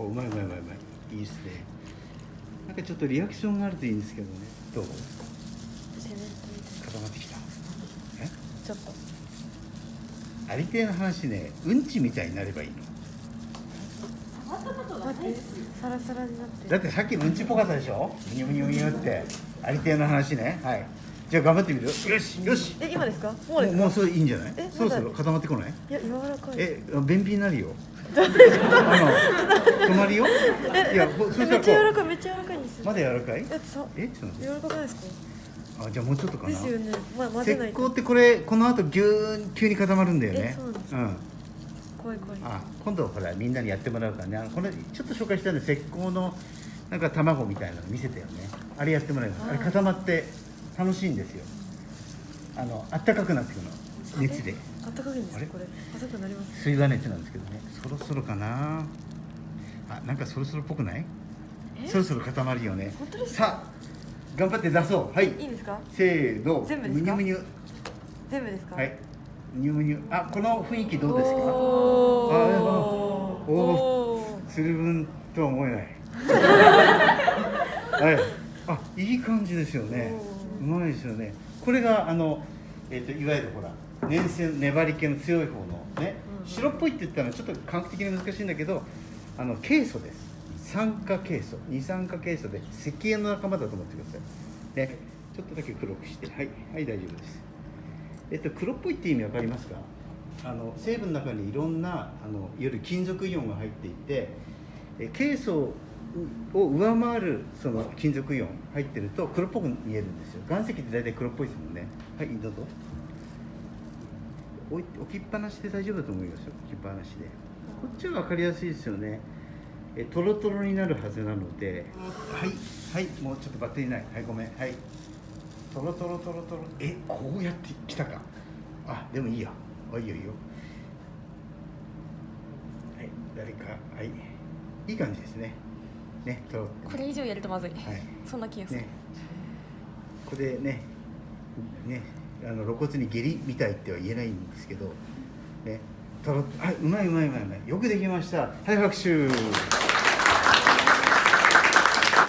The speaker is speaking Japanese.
おうまいうまいうまいうまいいいですね。なんかちょっとリアクションがあるといいんですけどね。どう？固まってきた？え？なちょっと。ありてえの話ねうんちみたいになればいいの。サラサラになってだってさっきのうんちっぽかったでしょ？ムニュムニュムニュって。ありてえの話ね。はいじゃあ頑張ってみる？よよしよし。え今ですか？ももううですか？もうそれいいんじゃない？えそろそろ固まってこない？いや柔らかい。え便秘になるよ。あの止まるよ？いやほそえしたらこめっちゃ柔らかいめっちゃ柔らかいんですよ。うまだ柔らかい？だってさえちょっと柔らかくないですか？あじゃあもうちょっとかな？ですよね。まあ混石ぜないと。膏ってこれこの後ぎゅーん急に固まるんだよね。えそうなんです。ん。怖い怖い。あ今度ほらみんなにやってもらうからね。あのこれちょっと紹介したんで石膏のなんか卵みたいなの見せたよね。あれやってもらいますあれ固まって楽しいんですよ。あのあったかくなってくるの。熱で。あったかいんですかこれ硬くなります。水が熱なんですけどね。そろそろかな。あなんかそろそろっぽくない？え？そろそろ固まるよね。本当ですか？さあ頑張って出そう。はい。いいんですか？せーの。全部ですか？むにゅむにゅ。全部ですか？はい。むにゅむにゅ。あこの雰囲気どうですか？おー。あおおー。つるぶんとは思えない。はい。あいい感じですよねうまいですよね。これがあの、えー、といわゆるほら粘性粘り気の強い方のねうんうん。白っぽいって言ったらちょっと感覚的に難しいんだけどあのケイ素です。酸化ケイ素。二酸化ケイ素で石英の仲間だと思ってください。ね。ちょっとだけ黒くして。はい。はい大丈夫です。えっと黒っぽいって意味わかりますか？あの成分の中にいろんなあのいわゆる金属イオンが入っていてえケイ素を上回るその金属イオン入ってると黒っぽく見えるんですよ。岩石って大体黒っぽいですもんね。はいどうぞ。置きっぱなしで大丈夫だと思いますよ。置きっぱなしで。こっちは分かりやすいですよね。えトロトロになるはずなので。はいはいもうちょっとバッテリーない。はいごめん。はい。トロトロトロトロ。えこうやってきたか。あでもいいや。あいいよいいよ。はい誰か。はい。いい感じですね。ねこれ以上やるとまずい、はい。そんな気がする、ね。これねねあの露骨に下痢みたいっては言えないんですけどね。トロあうまいうまいうまいうまい。よくできました。はい拍手